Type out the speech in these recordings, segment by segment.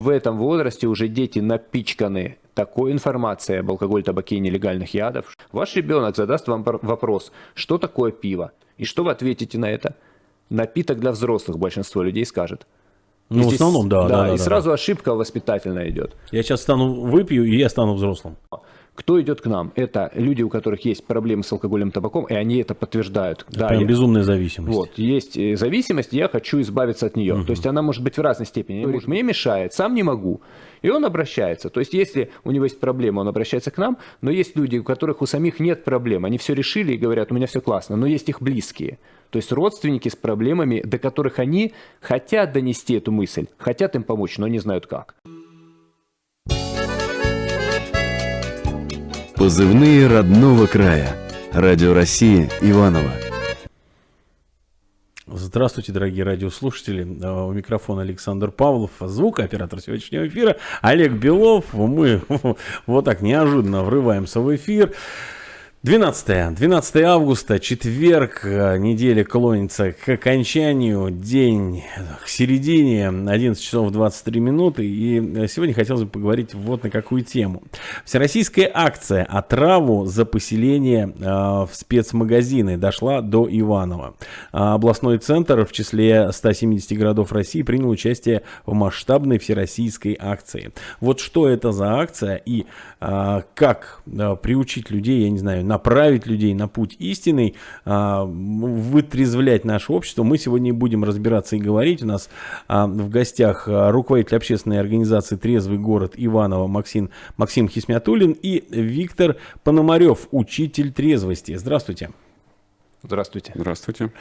В этом возрасте уже дети напичканы такой информацией об алкоголе, табаке и нелегальных ядов. Ваш ребенок задаст вам вопрос, что такое пиво? И что вы ответите на это? Напиток для взрослых, большинство людей скажет. Ну, здесь, в основном, да. Да, да и да, сразу да. ошибка воспитательная идет. Я сейчас стану, выпью, и я стану взрослым. Кто идет к нам? Это люди, у которых есть проблемы с алкоголем, табаком, и они это подтверждают. Это да, прям я... безумная зависимость. Вот, есть э, зависимость, я хочу избавиться от нее. Угу. То есть она может быть в разной степени. Говорит, мне мешает, сам не могу. И он обращается. То есть если у него есть проблема, он обращается к нам, но есть люди, у которых у самих нет проблем. Они все решили и говорят, у меня все классно, но есть их близкие. То есть родственники с проблемами, до которых они хотят донести эту мысль, хотят им помочь, но не знают как. Позывные родного края. Радио России Иваново. Здравствуйте, дорогие радиослушатели. У микрофона Александр Павлов, звукооператор сегодняшнего эфира. Олег Белов. Мы вот так неожиданно врываемся в эфир. 12, 12 августа, четверг, неделя клонится к окончанию, день к середине, 11 часов 23 минуты. И сегодня хотелось бы поговорить вот на какую тему. Всероссийская акция «Отраву за поселение в спецмагазины» дошла до Иванова. Областной центр в числе 170 городов России принял участие в масштабной всероссийской акции. Вот что это за акция и как приучить людей, я не знаю, направить людей на путь истинный, вытрезвлять наше общество. Мы сегодня будем разбираться и говорить. У нас в гостях руководитель общественной организации «Трезвый город» Иваново Максим, Максим Хисмятулин и Виктор Пономарев, учитель трезвости. Здравствуйте. Здравствуйте. Здравствуйте.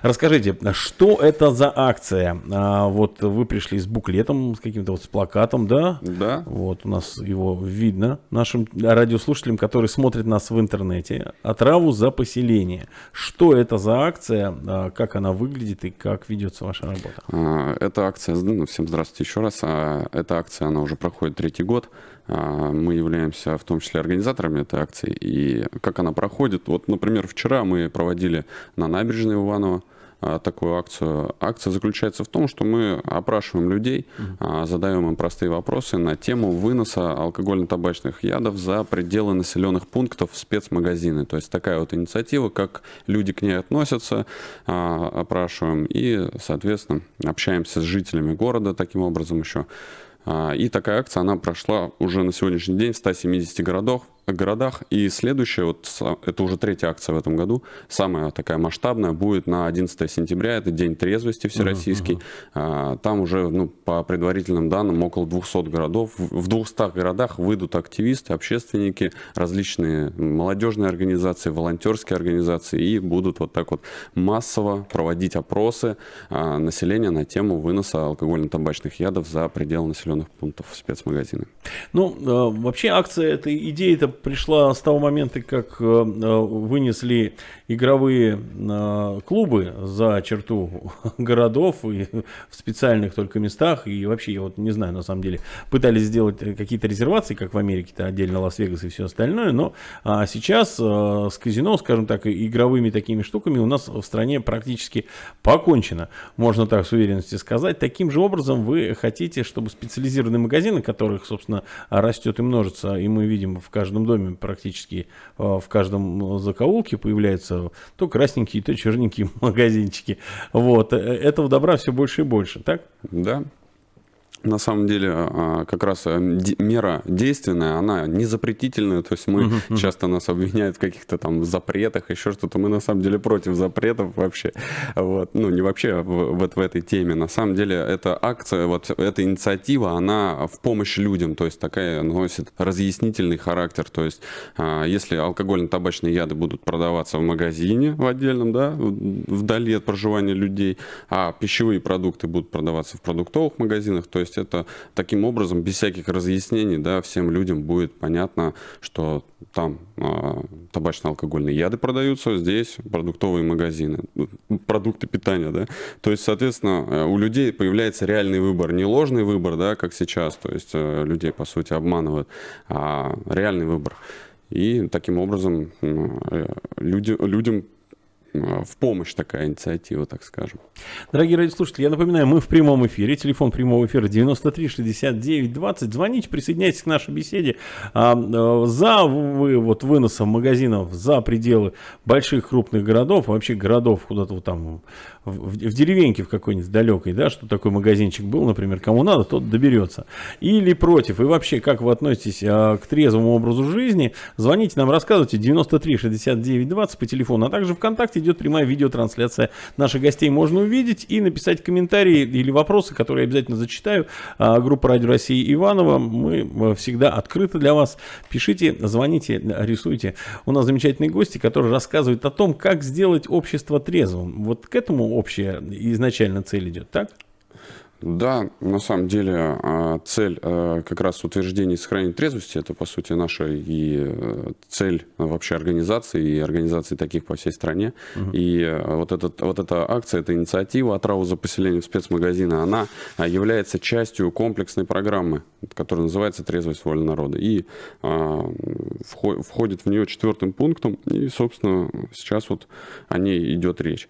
Расскажите, что это за акция? А, вот вы пришли с буклетом, с каким-то вот с плакатом, да? Да. Вот у нас его видно нашим радиослушателям, которые смотрят нас в интернете. Отраву за поселение. Что это за акция? А, как она выглядит и как ведется ваша работа? А, эта акция, ну, всем здравствуйте еще раз. Эта акция, она уже проходит третий год. Мы являемся в том числе организаторами этой акции. И как она проходит? Вот, например, вчера мы проводили на набережной Иваново такую акцию. Акция заключается в том, что мы опрашиваем людей, uh-huh. задаем им простые вопросы на тему выноса алкогольно-табачных ядов за пределы населенных пунктов в спецмагазины. То есть такая вот инициатива, как люди к ней относятся, опрашиваем и, соответственно, общаемся с жителями города таким образом еще. И такая акция, она прошла уже на сегодняшний день в 170 городах, городах. И следующая, вот это уже третья акция в этом году, самая такая масштабная, будет на 11 сентября, это День трезвости всероссийский. Uh-huh, uh-huh. Там уже, ну, по предварительным данным, около 200 городов. В 200 городах выйдут активисты, общественники, различные молодежные организации, волонтерские организации и будут вот так вот массово проводить опросы а, населения на тему выноса алкогольно-табачных ядов за пределы населенных пунктов спецмагазины. Ну, э, вообще акция, эта идея это пришла с того момента, как э, э, вынесли игровые э, клубы за черту городов и в специальных только местах. И вообще, я вот не знаю, на самом деле, пытались сделать какие-то резервации, как в Америке-то отдельно Лас-Вегас и все остальное. Но а сейчас с казино, скажем так, игровыми такими штуками у нас в стране практически покончено. Можно так с уверенностью сказать. Таким же образом вы хотите, чтобы специализированные магазины, которых, собственно, растет и множится, и мы видим в каждом доме практически, в каждом закоулке появляются то красненькие, то черненькие магазинчики. Вот. Э, этого добра все больше и больше, так? Да. На самом деле, а, как раз э, мера действенная, она не запретительная. То есть мы uh-huh, uh-huh. часто нас обвиняют в каких-то там запретах, еще что-то. Мы на самом деле против запретов вообще. Вот. Ну, не вообще вот в этой теме. На самом деле, эта акция, вот эта инициатива, она в помощь людям. То есть такая носит разъяснительный характер. То есть а, если алкогольно-табачные яды будут продаваться в магазине в отдельном, да, вдали от проживания людей, а пищевые продукты будут продаваться в продуктовых магазинах, то есть есть это таким образом, без всяких разъяснений, да, всем людям будет понятно, что там э, табачно-алкогольные яды продаются, здесь продуктовые магазины, продукты питания, да. То есть, соответственно, э, у людей появляется реальный выбор, не ложный выбор, да, как сейчас, то есть э, людей, по сути, обманывают, а реальный выбор. И таким образом э, люди, людям в помощь такая инициатива, так скажем. Дорогие радиослушатели, я напоминаю, мы в прямом эфире. Телефон прямого эфира 93 69 20. Звоните, присоединяйтесь к нашей беседе. А, а, за вы, вот, выносом магазинов за пределы больших крупных городов, вообще городов куда-то вот там в, в деревеньке в какой-нибудь далекой, да, что такой магазинчик был, например, кому надо, тот доберется. Или против. И вообще, как вы относитесь а, к трезвому образу жизни, звоните нам, рассказывайте 93 69 20 по телефону, а также ВКонтакте идет прямая видеотрансляция наших гостей. Можно увидеть и написать комментарии или вопросы, которые я обязательно зачитаю. А, группа Радио России Иванова, мы а, всегда открыты для вас. Пишите, звоните, рисуйте. У нас замечательные гости, которые рассказывают о том, как сделать общество трезвым. Вот к этому общая изначально цель идет, так? Да, на самом деле а, цель а, как раз утверждения и сохранения трезвости, это по сути наша и э, цель вообще организации и организации таких по всей стране. Угу. И э, вот, этот, вот эта акция, эта инициатива «Отраву за поселение в спецмагазины», она а, является частью комплексной программы, которая называется «Трезвость воли народа». И входит в нее четвертым пунктом, и, собственно, сейчас вот о ней идет речь.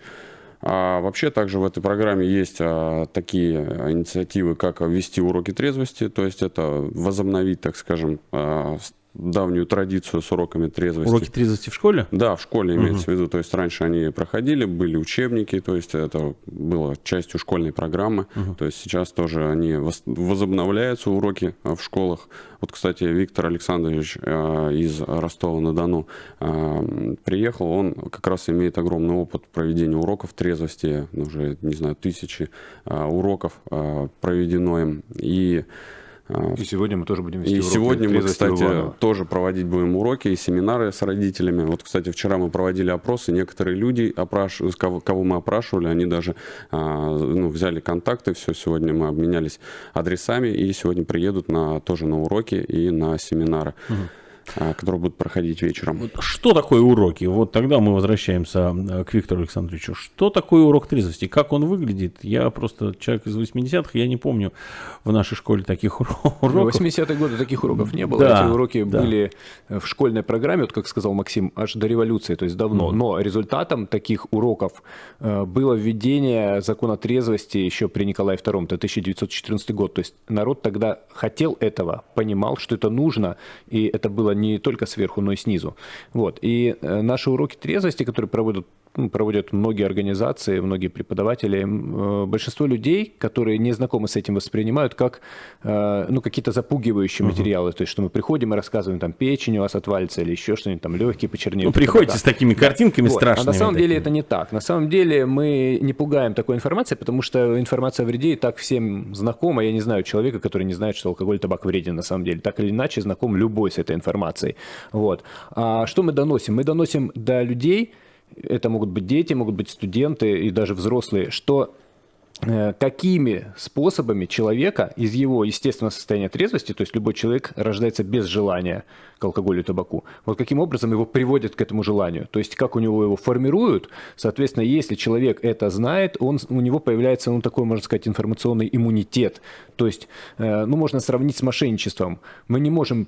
А вообще также в этой программе есть а, такие инициативы, как ввести уроки трезвости, то есть это возобновить, так скажем, а, давнюю традицию с уроками трезвости. Уроки трезвости в школе? Да, в школе имеется угу. в виду. То есть раньше они проходили, были учебники, то есть это было частью школьной программы. Угу. То есть сейчас тоже они возобновляются, уроки в школах. Вот, кстати, Виктор Александрович э, из Ростова-на-Дону э, приехал, он как раз имеет огромный опыт проведения уроков трезвости, уже, не знаю, тысячи э, уроков проведено им. И и сегодня мы тоже будем вести И уроки сегодня мы, кстати, тоже проводить будем уроки и семинары с родителями. Вот, кстати, вчера мы проводили опросы, некоторые люди, опраш... кого, кого мы опрашивали, они даже а, ну, взяли контакты, все, сегодня мы обменялись адресами, и сегодня приедут на, тоже на уроки и на семинары. Угу. А, которые будут проходить вечером. Что такое уроки? Вот тогда мы возвращаемся э, к Виктору Александровичу. Что такое урок трезвости? Как он выглядит? Я просто человек из 80-х, я не помню в нашей школе таких уроков. В 80-е годы таких уроков не было. Да, Эти уроки да. были в школьной программе, вот как сказал Максим, аж до революции, то есть давно. Mm. Но результатом таких уроков э, было введение закона трезвости еще при Николае II, это 1914 год. То есть народ тогда хотел этого, понимал, что это нужно, и это было не только сверху, но и снизу. Вот. И э, наши уроки трезвости, которые проводят проводят многие организации, многие преподаватели. Э, большинство людей, которые не знакомы с этим, воспринимают как э, ну, какие-то запугивающие uh-huh. материалы. То есть, что мы приходим и рассказываем, там, печень у вас отвалится или еще что-нибудь, там, легкие почернеют. Ну, приходите с такими картинками вот. страшными. А на самом такими. деле это не так. На самом деле мы не пугаем такой информацией, потому что информация о вреде и так всем знакома. Я не знаю человека, который не знает, что алкоголь и табак вреден на самом деле. Так или иначе знаком любой с этой информацией. Вот. А что мы доносим? Мы доносим до людей, это могут быть дети, могут быть студенты и даже взрослые, что э, какими способами человека из его естественного состояния трезвости, то есть любой человек рождается без желания к алкоголю и табаку, вот каким образом его приводят к этому желанию, то есть как у него его формируют, соответственно, если человек это знает, он, у него появляется, ну, такой, можно сказать, информационный иммунитет, то есть, э, ну, можно сравнить с мошенничеством, мы не можем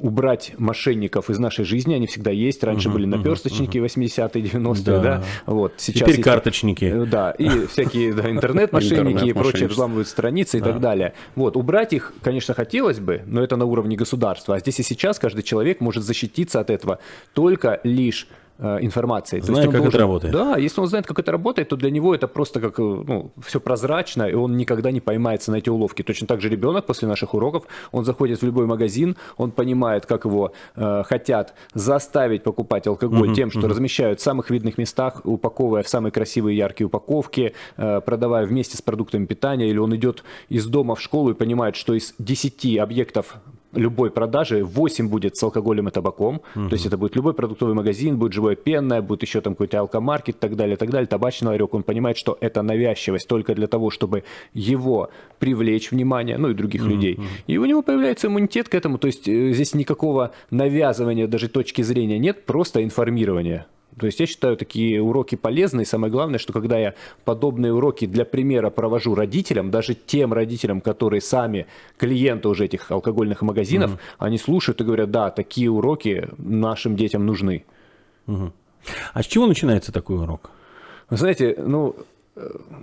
убрать мошенников из нашей жизни, они всегда есть. Раньше uh-huh, были наперсточники uh-huh. 80-е, 90-е, да. да. Вот, сейчас Теперь есть... карточники. Э, да, и всякие да, интернет-мошенники и прочие взламывают страницы и так далее. Вот, убрать их, конечно, хотелось бы, но это на уровне государства. А здесь и сейчас каждый человек может защититься от этого только лишь информацией. Зная, как должен, это работает. Да, если он знает, как это работает, то для него это просто как, э, ну, все прозрачно, и он никогда не поймается на эти уловки. Точно так же ребенок после наших уроков, он заходит в любой магазин, он понимает, как его э, хотят заставить покупать алкоголь uh-huh, тем, что uh-huh. размещают в самых видных местах, упаковывая в самые красивые яркие упаковки, э, продавая вместе с продуктами питания, или он идет из дома в школу и понимает, что из 10 объектов любой продажи 8 будет с алкоголем и табаком. Угу. То есть это будет любой продуктовый магазин, будет живое пенное, будет еще там какой-то алкомаркет и так далее, так далее, табачный ларек. Он понимает, что это навязчивость только для того, чтобы его привлечь внимание, ну и других угу. людей. И у него появляется иммунитет к этому. То есть э, здесь никакого навязывания даже точки зрения нет, просто информирование. То есть я считаю такие уроки полезные. Самое главное, что когда я подобные уроки для примера провожу родителям, даже тем родителям, которые сами клиенты уже этих алкогольных магазинов, mm-hmm. они слушают и говорят, да, такие уроки нашим детям нужны. Mm-hmm. А с чего начинается такой урок? Вы знаете, ну,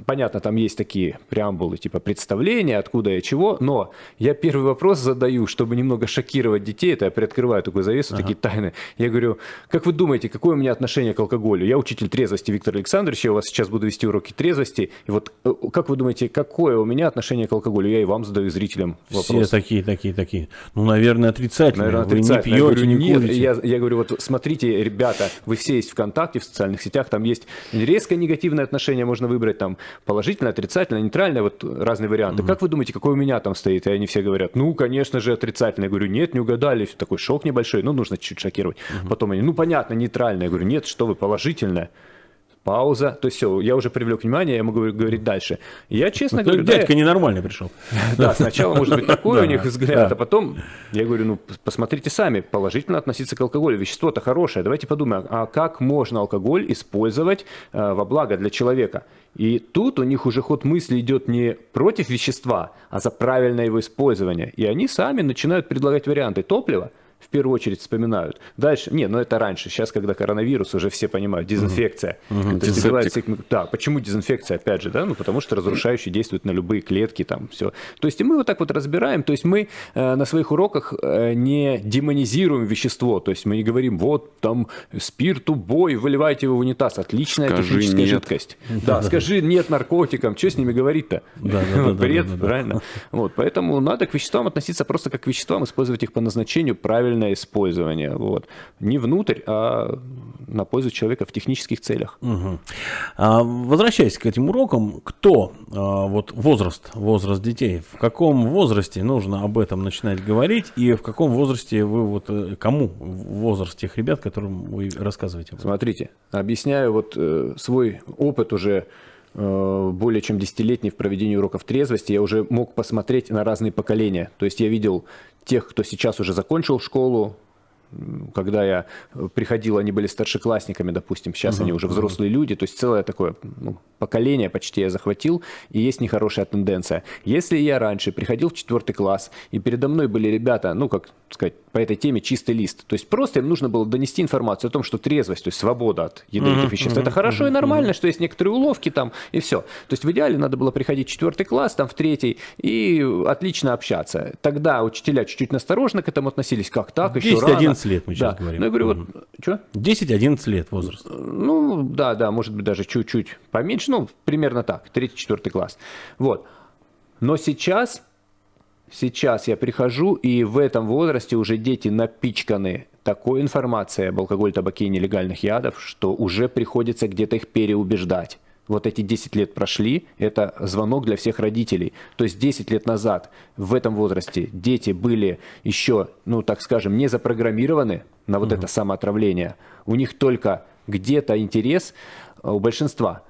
понятно, там есть такие преамбулы, типа представления, откуда и чего, но я первый вопрос задаю, чтобы немного шокировать детей, это я приоткрываю такую завесу, ага. такие тайны. Я говорю, как вы думаете, какое у меня отношение к алкоголю? Я учитель трезвости Виктор Александрович, я у вас сейчас буду вести уроки трезвости, и вот э, как вы думаете, какое у меня отношение к алкоголю? Я и вам задаю зрителям вопрос. Все такие, такие, такие. Ну, наверное, отрицательные. Наверное, отрицательные. Вы не пьете, я говорю, не курите. Я, я говорю, вот смотрите, ребята, вы все есть ВКонтакте, в социальных сетях, там есть резко негативное отношение, можно выбрать выбрать там положительное, отрицательное, нейтральное, вот разные варианты. Угу. Как вы думаете, какой у меня там стоит? И они все говорят, ну, конечно же, отрицательное. Я говорю, нет, не угадали. Такой шок небольшой, ну, нужно чуть-чуть шокировать. Угу. Потом они, ну, понятно, нейтральное. Я говорю, нет, что вы, положительное пауза. То есть все, я уже привлек внимание, я могу говорить дальше. Я честно ну, говорю... Дядька да, ненормальный пришел. Да, сначала может быть такой у них взгляд, а потом я говорю, ну посмотрите сами, положительно относиться к алкоголю. Вещество-то хорошее. Давайте подумаем, а как можно алкоголь использовать э, во благо для человека? И тут у них уже ход мысли идет не против вещества, а за правильное его использование. И они сами начинают предлагать варианты топлива, в первую очередь вспоминают. Дальше, не, ну это раньше, сейчас, когда коронавирус, уже все понимают, дезинфекция. Угу. То есть да, почему дезинфекция, опять же, да, ну потому что разрушающий действует на любые клетки, там, все. То есть и мы вот так вот разбираем, то есть мы э, на своих уроках э, не демонизируем вещество, то есть мы не говорим, вот там спирт, убой, выливайте его в унитаз, отличная скажи техническая нет. жидкость. Да, скажи нет наркотикам, что с ними говорить-то? Да, да, да, Бред, правильно? Вот, поэтому надо к веществам относиться просто как к веществам, использовать их по назначению правильно правильное использование. Вот. Не внутрь, а на пользу человека в технических целях. Угу. А, возвращаясь к этим урокам, кто, а, вот возраст, возраст детей, в каком возрасте нужно об этом начинать говорить и в каком возрасте вы, вот э, кому возраст тех ребят, которым вы рассказываете? Смотрите, объясняю вот э, свой опыт уже более чем десятилетний в проведении уроков трезвости, я уже мог посмотреть на разные поколения. То есть я видел тех, кто сейчас уже закончил школу, когда я приходил, они были старшеклассниками, допустим, сейчас uh-huh, они уже взрослые uh-huh. люди, то есть целое такое ну, поколение почти я захватил, и есть нехорошая тенденция. Если я раньше приходил в четвертый класс, и передо мной были ребята, ну, как сказать, по этой теме чистый лист, то есть просто им нужно было донести информацию о том, что трезвость, то есть свобода от ядовитых uh-huh, веществ, uh-huh, это хорошо uh-huh, и нормально, uh-huh. что есть некоторые уловки там, и все. То есть в идеале надо было приходить в четвертый класс, там в третий, и отлично общаться. Тогда учителя чуть-чуть насторожно к этому относились, как так, еще рано. 11 лет мы сейчас да. говорим. Ну, я говорю, вот, что? 10-11 лет возраст. Ну, да, да, может быть, даже чуть-чуть поменьше, ну, примерно так, 3-4 класс. Вот. Но сейчас, сейчас я прихожу, и в этом возрасте уже дети напичканы такой информацией об алкоголе, табаке и нелегальных ядов, что уже приходится где-то их переубеждать вот эти 10 лет прошли, это звонок для всех родителей. То есть 10 лет назад в этом возрасте дети были еще, ну так скажем, не запрограммированы на вот угу. это самоотравление. У них только где-то интерес а у большинства.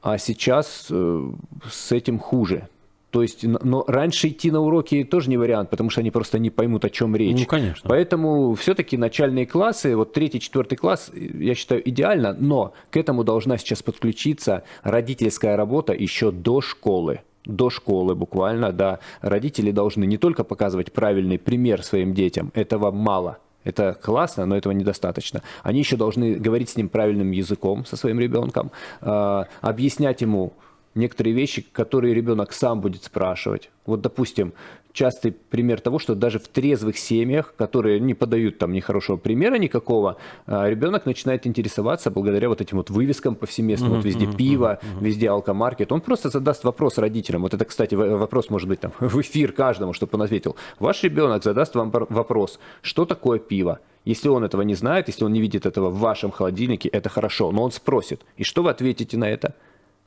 А сейчас э, с этим хуже. То есть, но раньше идти на уроки тоже не вариант, потому что они просто не поймут, о чем речь. Ну, конечно. Поэтому все-таки начальные классы, вот третий, четвертый класс, я считаю, идеально, но к этому должна сейчас подключиться родительская работа еще до школы до школы буквально, да, родители должны не только показывать правильный пример своим детям, этого мало, это классно, но этого недостаточно. Они еще должны говорить с ним правильным языком, со своим ребенком, э, объяснять ему, некоторые вещи, которые ребенок сам будет спрашивать. Вот, допустим, частый пример того, что даже в трезвых семьях, которые не подают там нехорошего примера никакого, а, ребенок начинает интересоваться благодаря вот этим вот вывескам повсеместно, uh-huh, вот везде uh-huh, пиво, uh-huh. везде алкомаркет. Он просто задаст вопрос родителям. Вот это, кстати, вопрос может быть там в эфир каждому, чтобы он ответил. Ваш ребенок задаст вам вопрос, что такое пиво? Если он этого не знает, если он не видит этого в вашем холодильнике, это хорошо, но он спросит. И что вы ответите на это?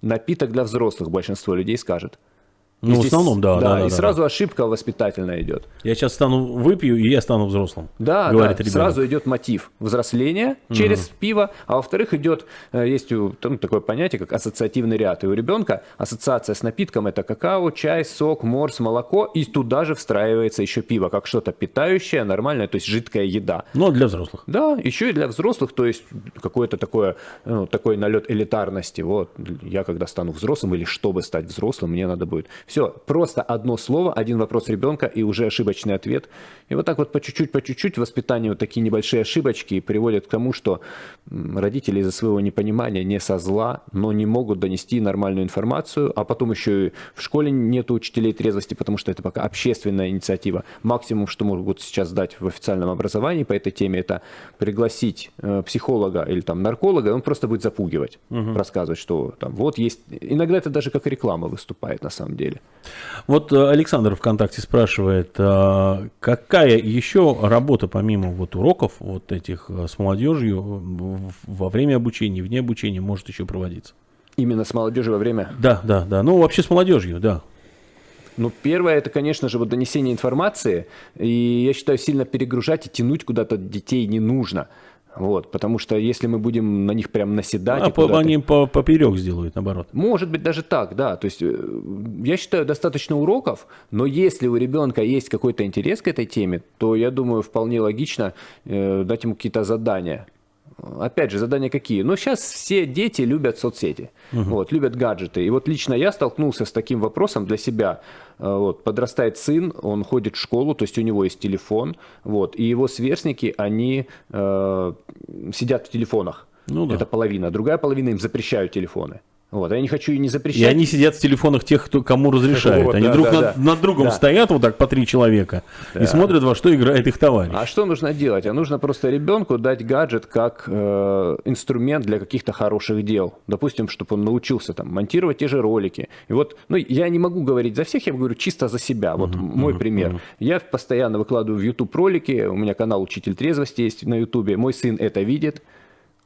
Напиток для взрослых, большинство людей скажет. Ну, и в основном, да. Да, да, да и да, сразу да. ошибка воспитательная идет. Я сейчас стану, выпью, и я стану взрослым. Да, говорит да, ребенок. сразу идет мотив взросления через угу. пиво, а во-вторых идет, э, есть там, такое понятие, как ассоциативный ряд. И у ребенка ассоциация с напитком это какао, чай, сок, морс, молоко, и туда же встраивается еще пиво, как что-то питающее, нормальное, то есть жидкая еда. Но для взрослых. Да, еще и для взрослых, то есть какое-то такое, ну, такой налет элитарности. Вот, я когда стану взрослым, или чтобы стать взрослым, мне надо будет Все, просто одно слово, один вопрос ребенка и уже ошибочный ответ. И вот так вот по чуть-чуть, по чуть-чуть воспитание вот такие небольшие ошибочки приводят к тому, что родители из-за своего непонимания, не со зла, но не могут донести нормальную информацию, а потом еще и в школе нет учителей трезвости, потому что это пока общественная инициатива. Максимум, что могут сейчас дать в официальном образовании по этой теме, это пригласить э, психолога или там нарколога, он просто будет запугивать, угу. рассказывать, что там вот есть... Иногда это даже как реклама выступает на самом деле. Вот э, Александр ВКонтакте спрашивает, а какая еще работа помимо вот уроков вот этих э, с молодежью во время обучения, вне обучения может еще проводиться? Именно с молодежью во время? Да, да, да. Ну, вообще с молодежью, да. Ну, первое, это, конечно же, вот донесение информации. И я считаю, сильно перегружать и тянуть куда-то детей не нужно. Вот, потому что если мы будем на них прям наседать... А по, они по, поперек сделают, наоборот. Может быть, даже так, да. То есть, э, я считаю, достаточно уроков, но если у ребенка есть какой-то интерес к этой теме, то, я думаю, вполне логично э, дать ему какие-то задания. Опять же, задания какие? Ну, сейчас все дети любят соцсети, угу. вот, любят гаджеты. И вот лично я столкнулся с таким вопросом для себя. Э, вот, подрастает сын, он ходит в школу, то есть у него есть телефон, вот, и его сверстники, они э, сидят в телефонах. Ну, да. Это половина. Другая половина им запрещают телефоны. Вот, я не хочу и не запрещать. И они сидят в телефонах тех, кто кому разрешают. Вот, они да, друг да, над, да. над другом да. стоят вот так по три человека да. и смотрят, во что играет их товарищ. А что нужно делать? А нужно просто ребенку дать гаджет как э, инструмент для каких-то хороших дел. Допустим, чтобы он научился там монтировать те же ролики. И вот, ну, я не могу говорить за всех, я говорю чисто за себя. Вот uh-huh, мой uh-huh, пример. Uh-huh. Я постоянно выкладываю в YouTube ролики. У меня канал Учитель трезвости есть на YouTube. Мой сын это видит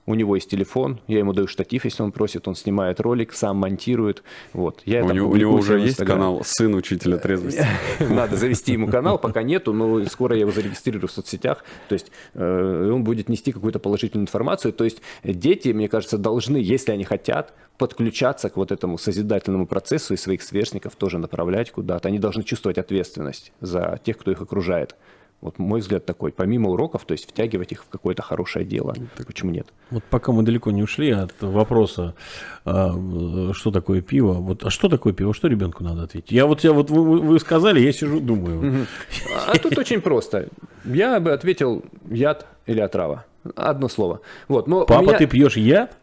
у него есть телефон, я ему даю штатив, если он просит, он снимает ролик, сам монтирует. Вот. Я у, него, у него уже есть канал «Сын учителя трезвости». Надо завести ему канал, пока нету, но скоро я его зарегистрирую в соцсетях. То есть э, он будет нести какую-то положительную информацию. То есть дети, мне кажется, должны, если они хотят, подключаться к вот этому созидательному процессу и своих сверстников тоже направлять куда-то. Они должны чувствовать ответственность за тех, кто их окружает. Вот мой взгляд такой, помимо уроков, то есть втягивать их в какое-то хорошее дело. Так, Почему нет? Вот пока мы далеко не ушли от вопроса, а, что такое пиво, вот, а что такое пиво, что ребенку надо ответить? Я вот, я вот вы, вы сказали, я сижу, думаю. А тут очень просто. Я бы ответил яд или отрава. Одно слово. Вот, но Папа, меня... ты пьешь яд?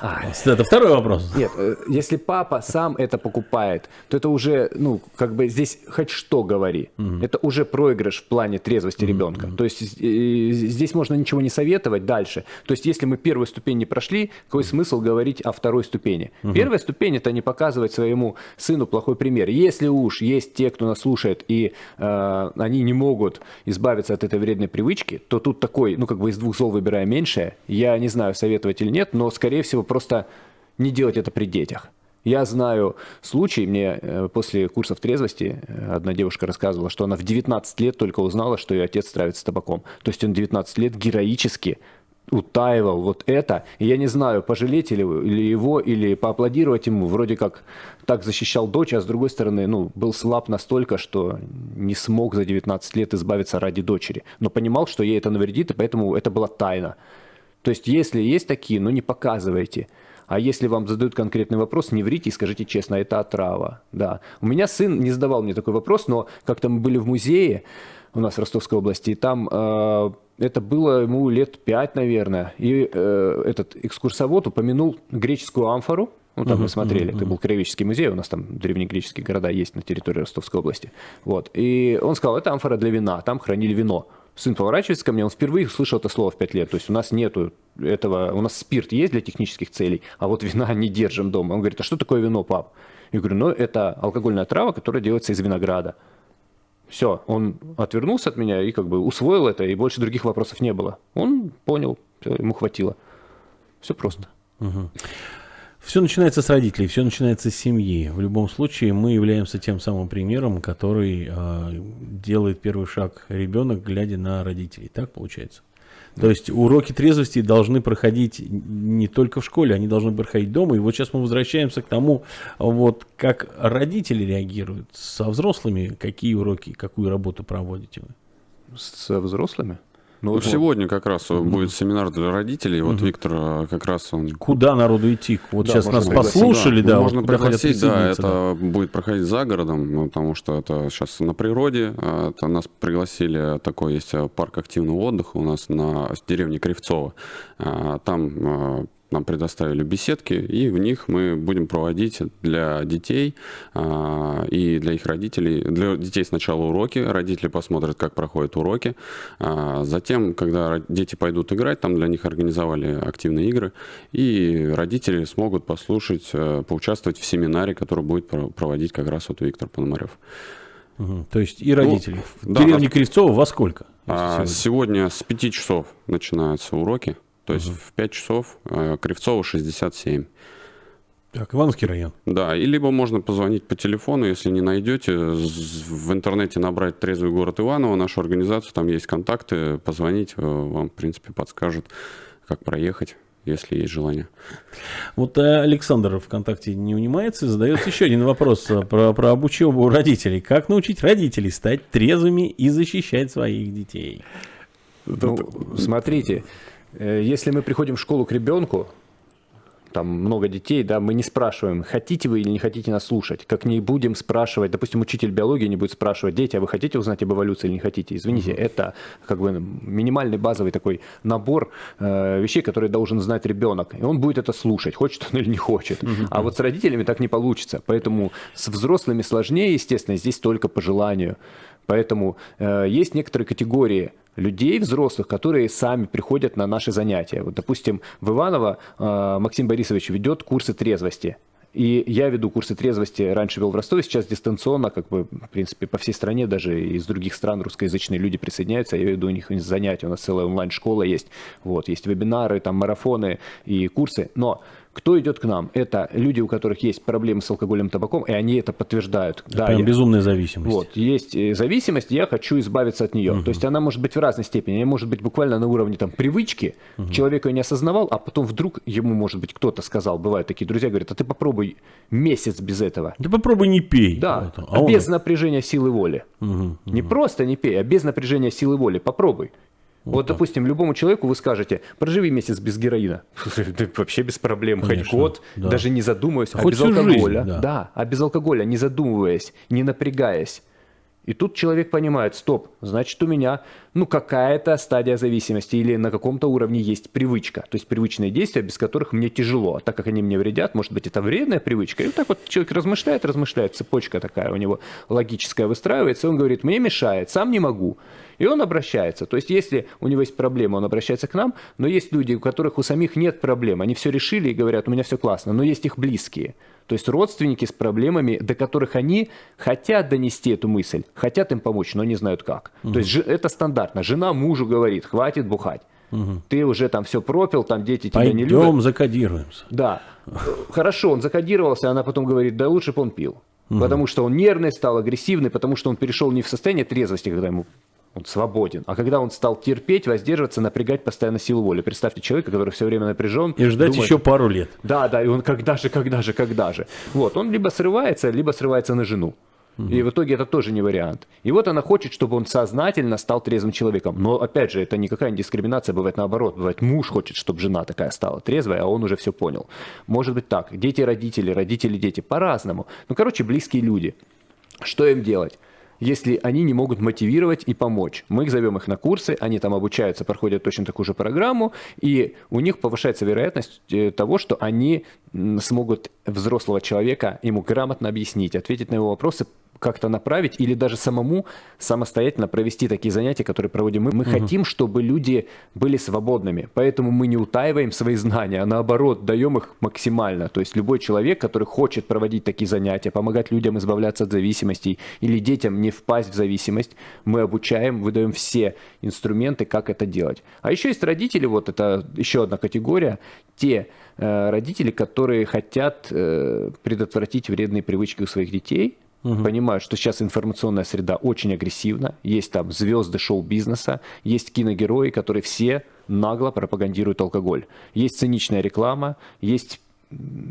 А, это второй вопрос. Нет, э, если папа сам это покупает, то это уже, ну, как бы здесь хоть что говори. Угу. Это уже проигрыш в плане трезвости угу. ребенка. То есть э, здесь можно ничего не советовать дальше. То есть если мы первую ступень не прошли, какой смысл говорить о второй ступени? Угу. Первая ступень это не показывать своему сыну плохой пример. Если уж есть те, кто нас слушает, и э, они не могут избавиться от этой вредной привычки, то тут такой, ну, как бы из двух зол выбирая меньшее. Я не знаю, советовать или нет, но скорее скорее всего, просто не делать это при детях. Я знаю случай, мне э, после курсов трезвости э, одна девушка рассказывала, что она в 19 лет только узнала, что ее отец травится табаком. То есть он 19 лет героически утаивал вот это. И я не знаю, пожалеть или его, или поаплодировать ему. Вроде как так защищал дочь, а с другой стороны, ну, был слаб настолько, что не смог за 19 лет избавиться ради дочери. Но понимал, что ей это навредит, и поэтому это была тайна. То есть, если есть такие, ну не показывайте. А если вам задают конкретный вопрос, не врите и скажите честно, это отрава. Да. У меня сын не задавал мне такой вопрос, но как-то мы были в музее у нас в Ростовской области, и там э, это было ему лет пять, наверное, и э, этот экскурсовод упомянул греческую амфору, ну, там uh-huh, мы смотрели, uh-huh. это был Краеведческий музей, у нас там древнегреческие города есть на территории Ростовской области. Вот. И он сказал, это амфора для вина, там хранили вино. Сын поворачивается ко мне, он впервые услышал это слово в 5 лет. То есть у нас нету этого, у нас спирт есть для технических целей, а вот вина не держим дома. Он говорит, а что такое вино, пап? Я говорю, ну это алкогольная трава, которая делается из винограда. Все, он отвернулся от меня и как бы усвоил это, и больше других вопросов не было. Он понял, все, ему хватило. Все просто. Угу. Все начинается с родителей, все начинается с семьи. В любом случае мы являемся тем самым примером, который э, делает первый шаг ребенок, глядя на родителей. Так получается? То есть уроки трезвости должны проходить не только в школе, они должны проходить дома. И вот сейчас мы возвращаемся к тому, вот как родители реагируют со взрослыми, какие уроки, какую работу проводите вы? Со взрослыми? Ну, вот сегодня как раз будет семинар для родителей. Вот. Виктор э, как раз он... Куда народу идти? Вот да, сейчас нас послушали, да. да можно пригласить, да, это да. будет проходить за городом, ну, потому что это сейчас на природе. А, это нас пригласили, такой есть парк активного отдыха у нас на деревне Кривцово. А, там нам предоставили беседки, и в них мы будем проводить для детей а, и для их родителей, для детей сначала уроки, родители посмотрят, как проходят уроки, а, затем, когда дети пойдут играть, там для них организовали активные игры, и родители смогут послушать, а, поучаствовать в семинаре, который будет проводить как раз вот Виктор Пономарев. Угу. То есть и родители. Ну, в да, деревне Кривцова во сколько? А, сегодня? сегодня с 5 часов начинаются уроки. То есть угу. в 5 часов э, Кривцова 67. Так, Ивановский район. Да, и либо можно позвонить по телефону, если не найдете, в интернете набрать «Трезвый город Иваново», нашу организацию, там есть контакты, позвонить, э, вам, в принципе, подскажут, как проехать если есть желание. Вот э, Александр ВКонтакте не унимается, задает еще один вопрос про, про обучебу родителей. Как научить родителей стать трезвыми и защищать своих детей? Ну, смотрите, если мы приходим в школу к ребенку, там много детей, да, мы не спрашиваем, хотите вы или не хотите нас слушать, как не будем спрашивать, допустим, учитель биологии не будет спрашивать, дети, а вы хотите узнать об эволюции или не хотите? Извините, mm-hmm. это как бы минимальный базовый такой набор э, вещей, которые должен знать ребенок, и он будет это слушать, хочет он или не хочет. Mm-hmm. А вот с родителями так не получится, поэтому с взрослыми сложнее, естественно, здесь только по желанию. Поэтому э, есть некоторые категории людей, взрослых, которые сами приходят на наши занятия. Вот, допустим, в Иваново э, Максим Борисович ведет курсы трезвости. И я веду курсы трезвости, раньше вел в Ростове, сейчас дистанционно, как бы, в принципе, по всей стране, даже из других стран русскоязычные люди присоединяются, я веду у них занятия, у нас целая онлайн-школа есть, вот, есть вебинары, там, марафоны и курсы, но кто идет к нам? Это люди, у которых есть проблемы с алкоголем, табаком, и они это подтверждают. Это да, прям я... безумная зависимость. Вот, есть э, зависимость, я хочу избавиться от нее. Угу. То есть она может быть в разной степени. Она может быть буквально на уровне там, привычки. Угу. Человек ее не осознавал, а потом вдруг ему, может быть, кто-то сказал, бывают такие друзья, говорят, а ты попробуй месяц без этого. Ты попробуй не пей. Да, а без он... напряжения силы воли. Угу, угу. Не просто не пей, а без напряжения силы воли. Попробуй. Вот, вот допустим, любому человеку вы скажете, проживи месяц без героина. Вообще без проблем, Конечно, хоть год, да. даже не задумываясь, а без алкоголя. Жизнь, да. да, а без алкоголя, не задумываясь, не напрягаясь. И тут человек понимает, стоп, значит у меня ну какая-то стадия зависимости или на каком-то уровне есть привычка, то есть привычные действия, без которых мне тяжело, а так как они мне вредят, может быть это вредная привычка. И вот так вот человек размышляет, размышляет, цепочка такая у него логическая выстраивается, и он говорит, мне мешает, сам не могу. И он обращается. То есть, если у него есть проблема, он обращается к нам, но есть люди, у которых у самих нет проблем. Они все решили и говорят, у меня все классно, но есть их близкие. То есть родственники с проблемами, до которых они хотят донести эту мысль, хотят им помочь, но не знают как. Угу. То есть это стандартно. Жена мужу говорит, хватит бухать. Угу. Ты уже там все пропил, там дети тебя Пойдем не любят. Пойдем закодируемся. Да. Хорошо, он закодировался, она потом говорит, да лучше бы он пил. Угу. Потому что он нервный стал, агрессивный, потому что он перешел не в состояние трезвости, когда ему он свободен. А когда он стал терпеть, воздерживаться, напрягать постоянно силу воли. Представьте человека, который все время напряжен. И ждать думает, еще пару лет. Да, да, и он когда же, когда же, когда же. Вот, он либо срывается, либо срывается на жену. И в итоге это тоже не вариант. И вот она хочет, чтобы он сознательно стал трезвым человеком. Но опять же, это никакая не дискриминация, бывает наоборот. Бывает муж хочет, чтобы жена такая стала трезвая, а он уже все понял. Может быть так. Дети, родители, родители, дети. По-разному. Ну, короче, близкие люди. Что им делать? Если они не могут мотивировать и помочь. Мы их зовем их на курсы, они там обучаются, проходят точно такую же программу, и у них повышается вероятность э, того, что они смогут взрослого человека ему грамотно объяснить, ответить на его вопросы, как-то направить или даже самому самостоятельно провести такие занятия, которые проводим мы. Мы угу. хотим, чтобы люди были свободными, поэтому мы не утаиваем свои знания, а наоборот даем их максимально. То есть любой человек, который хочет проводить такие занятия, помогать людям избавляться от зависимостей или детям не впасть в зависимость, мы обучаем, выдаем все инструменты, как это делать. А еще есть родители, вот это еще одна категория, те э, родители, которые хотят э, предотвратить вредные привычки у своих детей, Угу. Понимаю, что сейчас информационная среда очень агрессивна. Есть там звезды шоу-бизнеса, есть киногерои, которые все нагло пропагандируют алкоголь. Есть циничная реклама, есть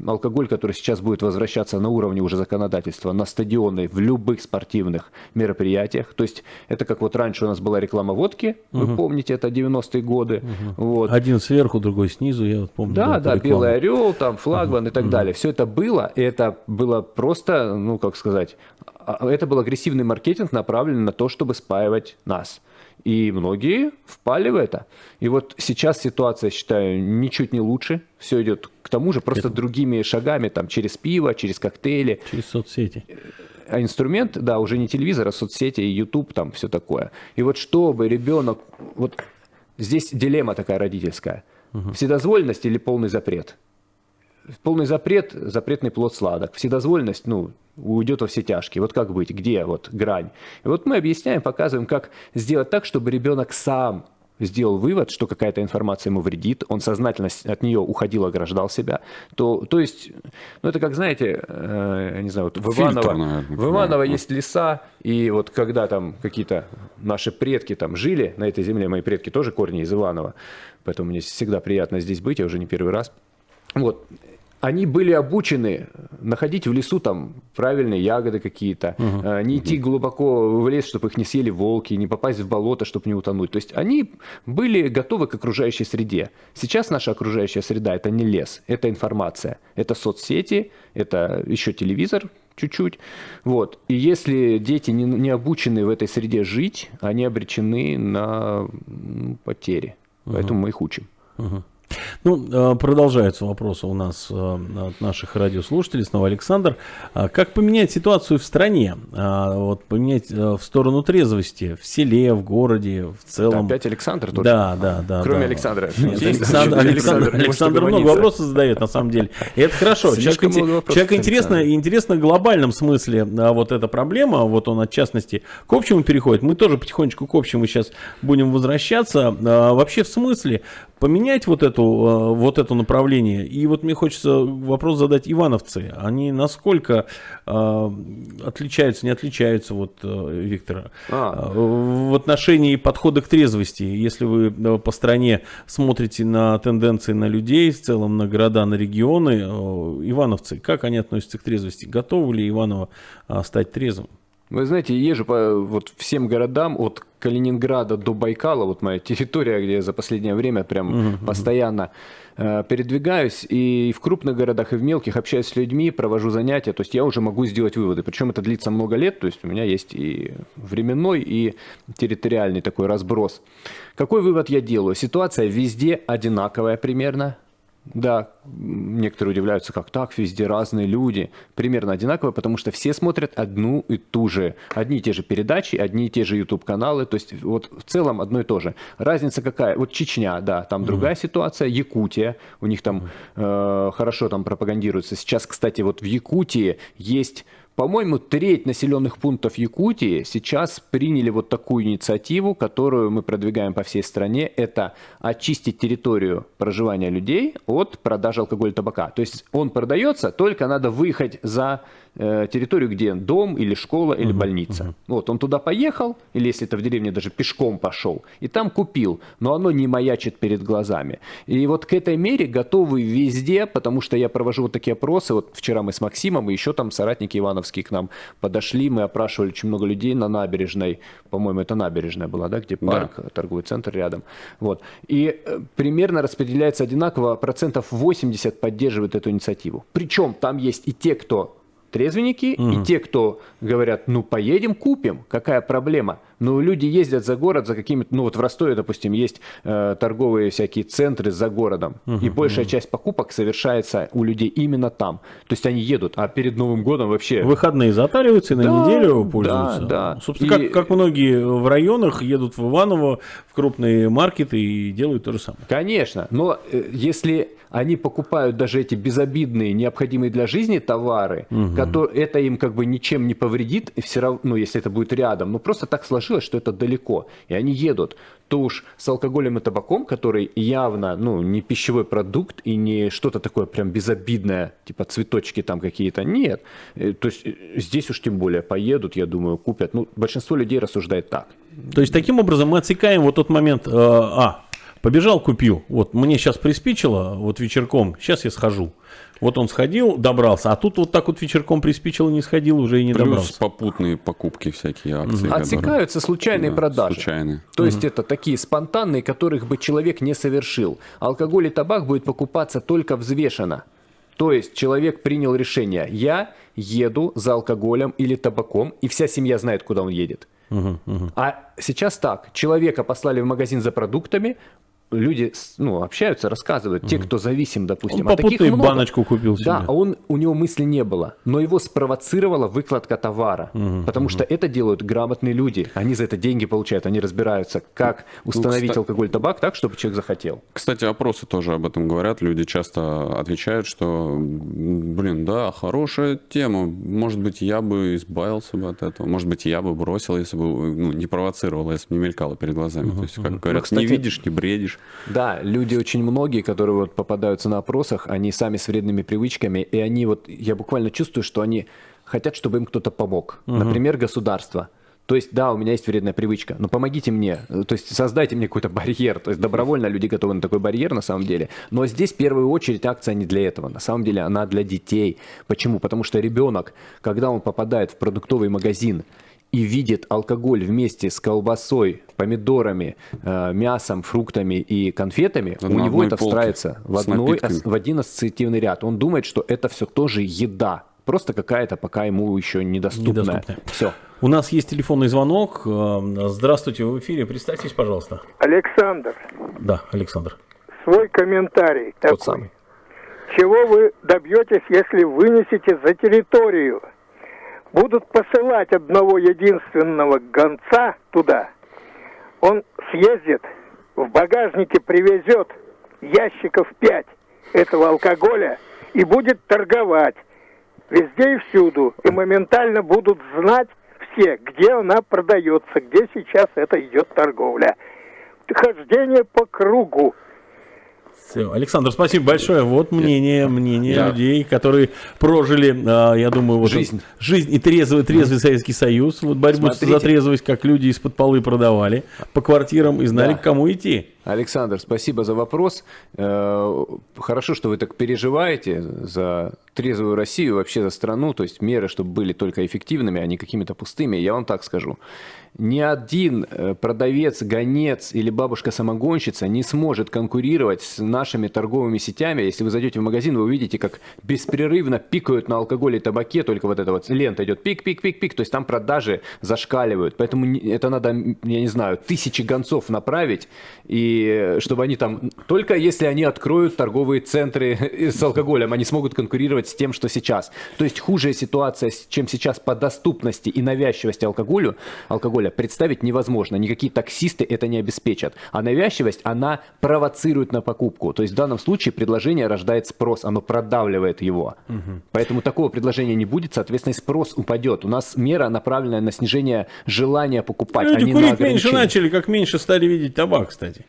алкоголь, который сейчас будет возвращаться на уровне уже законодательства, на стадионы, в любых спортивных мероприятиях. То есть это как вот раньше у нас была реклама водки, угу. вы помните, это 90-е годы. Угу. Вот. Один сверху, другой снизу, я вот помню. Да, да, белый орел, там флагман угу. и так угу. далее. Все это было, и это было просто, ну как сказать, а, это был агрессивный маркетинг, направленный на то, чтобы спаивать нас. И многие впали в это. И вот сейчас ситуация, считаю, ничуть не лучше. Все идет к тому же, просто это... другими шагами, там, через пиво, через коктейли. Через соцсети. А инструмент, да, уже не телевизор, а соцсети, YouTube, там все такое. И вот чтобы ребенок... Вот здесь дилемма такая родительская. Угу. Вседозволенность или полный запрет? Полный запрет, запретный плод сладок. Вседозволенность, ну, уйдет во все тяжкие. Вот как быть, где вот грань. И вот мы объясняем, показываем, как сделать так, чтобы ребенок сам сделал вывод, что какая-то информация ему вредит, он сознательно от нее уходил, ограждал себя, то, то есть, ну это как, знаете, э, я не знаю, вот в Иваново, Фильтр, наверное, в Иваново да. есть леса, и вот когда там какие-то наши предки там жили на этой земле, мои предки тоже корни из Иванова, поэтому мне всегда приятно здесь быть, я уже не первый раз, вот, они были обучены находить в лесу там правильные ягоды какие-то, угу. не идти глубоко в лес, чтобы их не съели волки, не попасть в болото, чтобы не утонуть. То есть они были готовы к окружающей среде. Сейчас наша окружающая среда это не лес, это информация, это соцсети, это еще телевизор чуть-чуть. Вот. И если дети не, не обучены в этой среде жить, они обречены на потери. Угу. Поэтому мы их учим. Угу. Ну, э, продолжаются вопросы у нас э, от наших радиослушателей. Снова Александр. А как поменять ситуацию в стране? А, вот поменять э, в сторону трезвости в селе, в городе, в целом. Опять Александр тоже? Да, да, да. Кроме да. Александра. Нет, Александр, Александр, Александр много вопросов задает, на самом деле. И это хорошо. Человек, человек интересно, интересно в глобальном смысле а, вот эта проблема, вот он от частности к общему переходит. Мы тоже потихонечку к общему сейчас будем возвращаться. Вообще в смысле поменять вот эту, э, вот это направление. И вот мне хочется вопрос задать ивановцы. Они насколько э, отличаются, не отличаются, вот, э, Виктор, а. в отношении подхода к трезвости? Если вы по стране смотрите на тенденции на людей, в целом на города, на регионы, ивановцы, как они относятся к трезвости? Готовы ли Иваново стать трезвым? Вы знаете, езжу по вот всем городам от Калининграда до Байкала, вот моя территория, где я за последнее время прям uh-huh, постоянно э, передвигаюсь, и в крупных городах, и в мелких общаюсь с людьми, провожу занятия, то есть я уже могу сделать выводы. Причем это длится много лет, то есть у меня есть и временной, и территориальный такой разброс. Какой вывод я делаю? Ситуация везде одинаковая примерно, да, некоторые удивляются, как так, везде разные люди. Примерно одинаково, потому что все смотрят одну и ту же, одни и те же передачи, одни и те же YouTube-каналы. То есть вот в целом одно и то же. Разница какая? Вот Чечня, да, там mm-hmm. другая ситуация. Якутия, у них там э, хорошо там пропагандируется. Сейчас, кстати, вот в Якутии есть по-моему, треть населенных пунктов Якутии сейчас приняли вот такую инициативу, которую мы продвигаем по всей стране. Это очистить территорию проживания людей от продажи алкоголя и табака. То есть он продается, только надо выехать за территорию, где дом или школа или угу, больница. Угу. Вот, он туда поехал, или если это в деревне даже пешком пошел, и там купил, но оно не маячит перед глазами. И вот к этой мере готовы везде, потому что я провожу вот такие опросы, вот вчера мы с Максимом, и еще там соратники Ивановские к нам подошли, мы опрашивали очень много людей на набережной, по-моему, это набережная была, да, где парк, да. торговый центр рядом. Вот. И э, примерно распределяется одинаково, процентов 80 поддерживают эту инициативу. Причем там есть и те, кто трезвенники, угу. и те, кто говорят, ну поедем, купим, какая проблема. Но люди ездят за город за какими-то, ну вот в Ростове, допустим, есть э, торговые всякие центры за городом, угу, и большая угу. часть покупок совершается у людей именно там. То есть они едут, а перед Новым годом вообще... Выходные затариваются и на да, неделю пользуются. Да, да. Собственно, и... как, как многие в районах едут в Иваново, в крупные маркеты и делают то же самое. Конечно, но э, если они покупают даже эти безобидные, необходимые для жизни товары, угу. которые, это им как бы ничем не повредит, все равно, ну, если это будет рядом, ну, просто так сложилось, что это далеко, и они едут, то уж с алкоголем и табаком, который явно, ну, не пищевой продукт и не что-то такое прям безобидное, типа цветочки там какие-то, нет. Э, то есть э, здесь уж тем более поедут, я думаю, купят. Ну, большинство людей рассуждает так. То есть таким образом мы отсекаем вот тот момент, э, а, Побежал, купил. Вот мне сейчас приспичило, вот вечерком, сейчас я схожу. Вот он сходил, добрался, а тут вот так вот вечерком приспичил, не сходил, уже и не Плюс добрался. попутные покупки всякие акции. которые- Отсекаются случайные Да, продажи. случайные. То есть это такие спонтанные, которых бы человек не совершил. Алкоголь и табак будет покупаться только взвешенно. То есть человек принял решение, я еду за алкоголем или табаком, и вся семья знает, куда он едет. А сейчас так, человека послали в магазин за продуктами, люди ну, общаются, рассказывают, те, кто зависим, допустим. Он а таких много. баночку купил Да, себе. а он, у него мысли не было, но его спровоцировала выкладка товара, потому что это делают грамотные люди, они за это деньги получают, они разбираются, как установить кстати- алкоголь, табак так, чтобы человек захотел. Кстати, опросы тоже об этом говорят. Люди часто отвечают, что, блин, да, хорошая тема. Может быть, я бы избавился бы от этого. Может быть, я бы бросил, если бы ну, не провоцировал, если бы не мелькало перед глазами. То есть, как говорят, кстати- не видишь, не бредишь. Да, люди очень многие, которые вот попадаются на опросах, они сами с вредными привычками, и они вот, я буквально чувствую, что они хотят, чтобы им кто-то помог. Например, государство. То есть, да, у меня есть вредная привычка, но помогите мне, то есть создайте мне какой-то барьер. То есть добровольно люди готовы на такой барьер на самом деле. Но здесь в первую очередь акция не для этого. На самом деле она для детей. Почему? Потому что ребенок, когда он попадает в продуктовый магазин и видит алкоголь вместе с колбасой, помидорами, э, мясом, фруктами и конфетами, Да у на него это встраивается в, одной, в один ассоциативный ряд. Он думает, что это все тоже еда. Просто какая-то пока ему еще недоступная. Недоступная. Все. У нас есть телефонный звонок. Э, Здравствуйте, вы в эфире. Представьтесь, пожалуйста. Александр, Да, Александр. свой комментарий Тот такой. самый. Чего вы добьетесь, если вынесете за территорию? Будут посылать одного единственного гонца туда. Он съездит, в багажнике привезет ящиков пять этого алкоголя и будет торговать везде и всюду. И моментально будут знать все, где она продается, где сейчас это идет торговля. Хождение по кругу. Всё. Александр, спасибо большое. Вот мнение, мнение Да. людей, которые прожили, а, я думаю, вот Жизнь. жизнь и трезвый, трезвый Советский Союз, вот борьбу Смотрите. за трезвость, как люди из-под полы продавали по квартирам и знали, Да. к кому идти. Александр, спасибо за вопрос. Э, Хорошо, что вы так переживаете за трезвую Россию, вообще за страну, то есть меры, чтобы были только эффективными, а не какими-то пустыми. Я вам так скажу. Ни один э, продавец, гонец или бабушка-самогонщица не сможет конкурировать с нашими торговыми сетями. Если вы зайдете в магазин, вы увидите, как беспрерывно пикают на алкоголе и табаке, только вот эта вот лента идет пик-пик-пик-пик, то есть там продажи зашкаливают. Поэтому это надо, я не знаю, тысячи гонцов направить, и чтобы они там, только если они откроют торговые центры с алкоголем, они смогут конкурировать с тем, что сейчас. То есть хужая ситуация, чем сейчас по доступности и навязчивости алкоголю, алкоголя представить невозможно. Никакие таксисты это не обеспечат. А навязчивость, она провоцирует на покупку. То есть в данном случае предложение рождает спрос, оно продавливает его. Поэтому такого предложения не будет, соответственно, и спрос упадет. У нас мера направленная на снижение желания покупать, а Люди на курить меньше начали, как меньше стали видеть табак, кстати.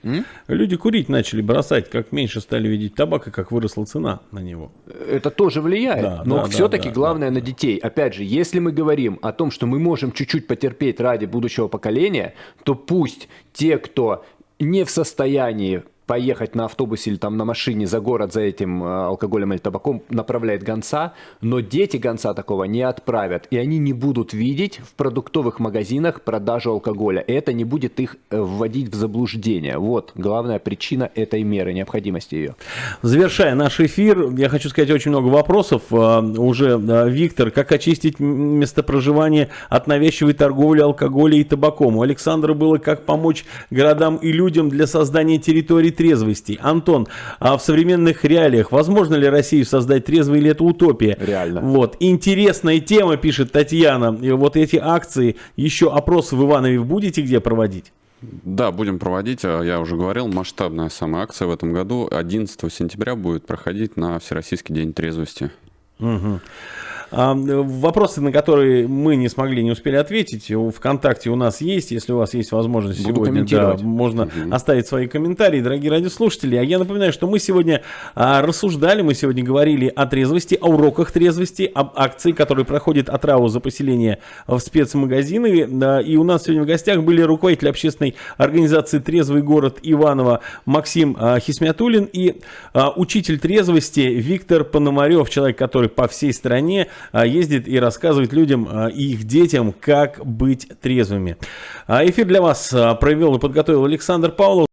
Люди курить начали бросать, как меньше стали видеть табак, и как выросла цена на него. Это тоже влияет, Да, но да, все-таки да, да, главное на детей. Опять же, если мы говорим о том, что мы можем чуть-чуть потерпеть ради будущего поколения, то пусть те, кто не в состоянии поехать на автобусе или там на машине за город за этим э, алкоголем или табаком, направляет гонца, но дети гонца такого не отправят, и они не будут видеть в продуктовых магазинах продажу алкоголя. И это не будет их э, вводить в заблуждение. Вот главная причина этой меры, необходимости ее. Завершая наш эфир, я хочу сказать очень много вопросов. А, Уже, Виктор, как очистить место проживания от навязчивой торговли алкоголем и табаком? У Александра было, как помочь городам и людям для создания территорий трезвости. Антон, а в современных реалиях возможно ли Россию создать трезвой или это утопия? Реально. Вот, интересная тема, пишет Татьяна. И вот эти акции, еще опросы в Иванове будете где проводить? Да, будем проводить. А, Я уже говорил, масштабная самая акция в этом году. 11 сентября будет проходить на Всероссийский день трезвости. А, вопросы, на которые мы не смогли, не успели ответить, ВКонтакте у нас есть. Если у вас есть возможность Буду сегодня, да, можно угу. оставить свои комментарии, дорогие радиослушатели. А я напоминаю, что мы сегодня а, рассуждали, мы сегодня говорили о трезвости, о уроках трезвости, об акции, которая проходит от РАУ за поселение в спецмагазины. И у нас сегодня в гостях были руководитель общественной организации «Трезвый город» Иваново Максим а, Хисмятулин и а, учитель трезвости Виктор Пономарев, человек, который по всей стране а, ездит и рассказывает людям а, и их детям, как быть трезвыми. А, эфир для вас а, провел и подготовил Александр Павлов.